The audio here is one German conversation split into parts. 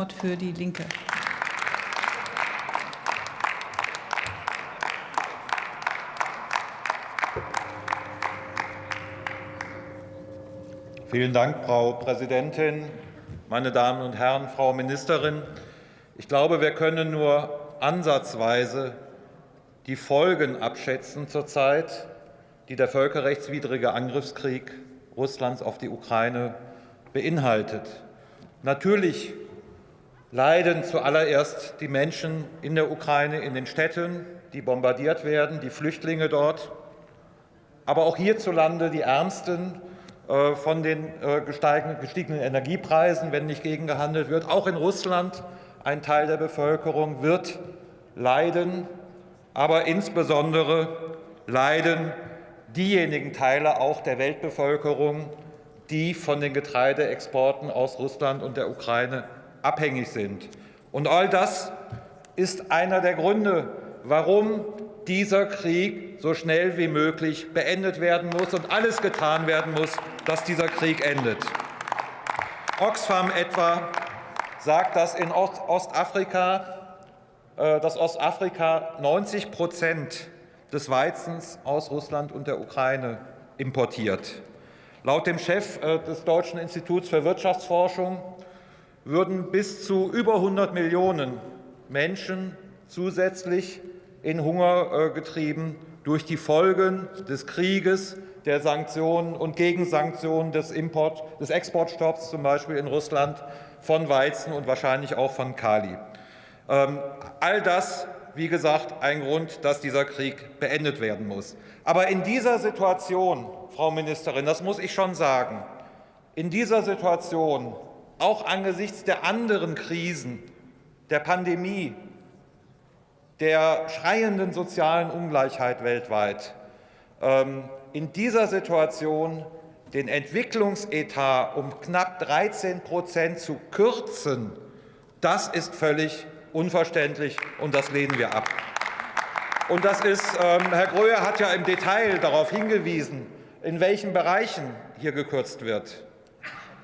Wort für die Linke. Vielen Dank, Frau Präsidentin, meine Damen und Herren, Frau Ministerin. Ich glaube, wir können nur ansatzweise die Folgen abschätzen zurzeit, die der völkerrechtswidrige Angriffskrieg Russlands auf die Ukraine beinhaltet. Natürlich leiden zuallererst die Menschen in der Ukraine, in den Städten, die bombardiert werden, die Flüchtlinge dort, aber auch hierzulande die Ärmsten äh, von den äh, gestiegenen Energiepreisen, wenn nicht gegengehandelt wird. Auch in Russland ein Teil der Bevölkerung wird leiden, aber insbesondere leiden diejenigen Teile auch der Weltbevölkerung, die von den Getreideexporten aus Russland und der Ukraine abhängig sind. Und all das ist einer der Gründe, warum dieser Krieg so schnell wie möglich beendet werden muss und alles getan werden muss, dass dieser Krieg endet. Oxfam etwa sagt, dass in Ostafrika, äh, dass Ostafrika 90 Prozent des Weizens aus Russland und der Ukraine importiert. Laut dem Chef äh, des Deutschen Instituts für Wirtschaftsforschung würden bis zu über 100 Millionen Menschen zusätzlich in Hunger äh, getrieben durch die Folgen des Krieges, der Sanktionen und Gegensanktionen des, Import, des Exportstopps, zum Beispiel in Russland, von Weizen und wahrscheinlich auch von Kali. Ähm, all das, wie gesagt, ein Grund, dass dieser Krieg beendet werden muss. Aber in dieser Situation, Frau Ministerin, das muss ich schon sagen, in dieser Situation auch angesichts der anderen Krisen, der Pandemie, der schreienden sozialen Ungleichheit weltweit, ähm, in dieser Situation den Entwicklungsetat um knapp 13 Prozent zu kürzen, das ist völlig unverständlich, und das lehnen wir ab. Und das ist, ähm, Herr Gröhe hat ja im Detail darauf hingewiesen, in welchen Bereichen hier gekürzt wird.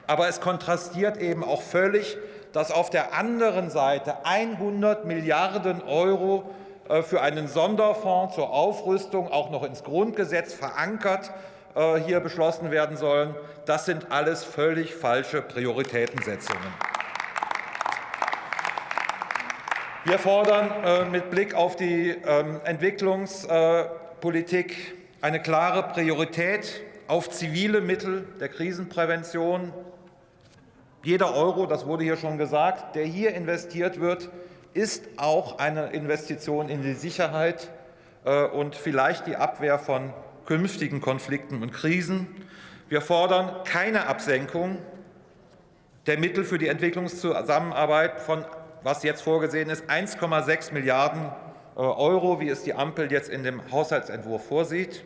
Aber es kontrastiert eben auch völlig, dass auf der anderen Seite 100 Milliarden Euro äh, für einen Sonderfonds zur Aufrüstung auch noch ins Grundgesetz verankert äh, hier beschlossen werden sollen. Das sind alles völlig falsche Prioritätensetzungen. Wir fordern äh, mit Blick auf die ähm, Entwicklungspolitik eine klare Priorität auf zivile Mittel der Krisenprävention, jeder Euro, das wurde hier schon gesagt, der hier investiert wird, ist auch eine Investition in die Sicherheit äh, und vielleicht die Abwehr von künftigen Konflikten und Krisen. Wir fordern keine Absenkung der Mittel für die Entwicklungszusammenarbeit von, was jetzt vorgesehen ist, 1,6 Milliarden äh, Euro, wie es die Ampel jetzt in dem Haushaltsentwurf vorsieht.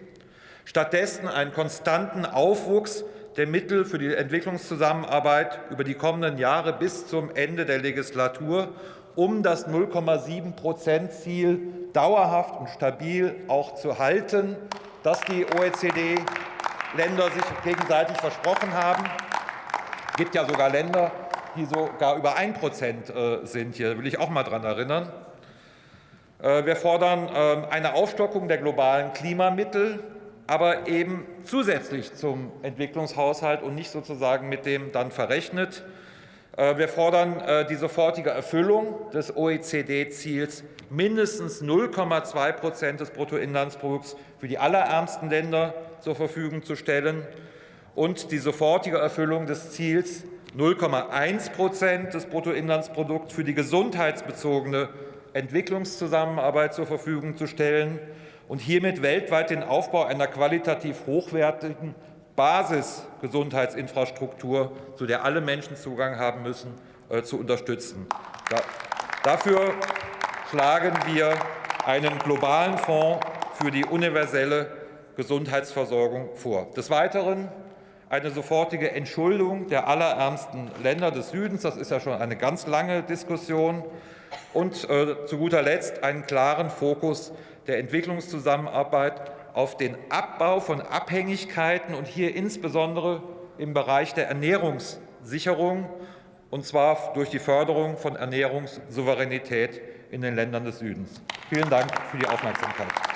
Stattdessen einen konstanten Aufwuchs der Mittel für die Entwicklungszusammenarbeit über die kommenden Jahre bis zum Ende der Legislatur, um das 0,7-Prozent-Ziel dauerhaft und stabil auch zu halten, das die OECD-Länder sich gegenseitig versprochen haben. Es gibt ja sogar Länder, die sogar über 1 Prozent äh, sind. Hier will ich auch mal daran erinnern. Äh, wir fordern ähm, eine Aufstockung der globalen Klimamittel aber eben zusätzlich zum Entwicklungshaushalt und nicht sozusagen mit dem dann verrechnet. Äh, wir fordern äh, die sofortige Erfüllung des OECD-Ziels mindestens 0,2 Prozent des Bruttoinlandsprodukts für die allerärmsten Länder zur Verfügung zu stellen und die sofortige Erfüllung des Ziels 0,1 Prozent des Bruttoinlandsprodukts für die gesundheitsbezogene Entwicklungszusammenarbeit zur Verfügung zu stellen und hiermit weltweit den Aufbau einer qualitativ hochwertigen Basisgesundheitsinfrastruktur, zu der alle Menschen Zugang haben müssen, äh, zu unterstützen. dafür schlagen wir einen globalen Fonds für die universelle Gesundheitsversorgung vor. Des Weiteren eine sofortige Entschuldung der allerärmsten Länder des Südens. Das ist ja schon eine ganz lange Diskussion. Und äh, zu guter Letzt einen klaren Fokus der Entwicklungszusammenarbeit auf den Abbau von Abhängigkeiten und hier insbesondere im Bereich der Ernährungssicherung und zwar durch die Förderung von Ernährungssouveränität in den Ländern des Südens. Vielen Dank für die Aufmerksamkeit.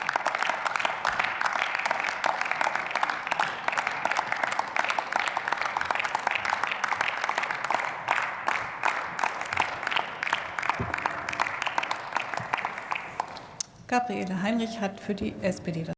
Gabriele Heinrich hat für die SPD das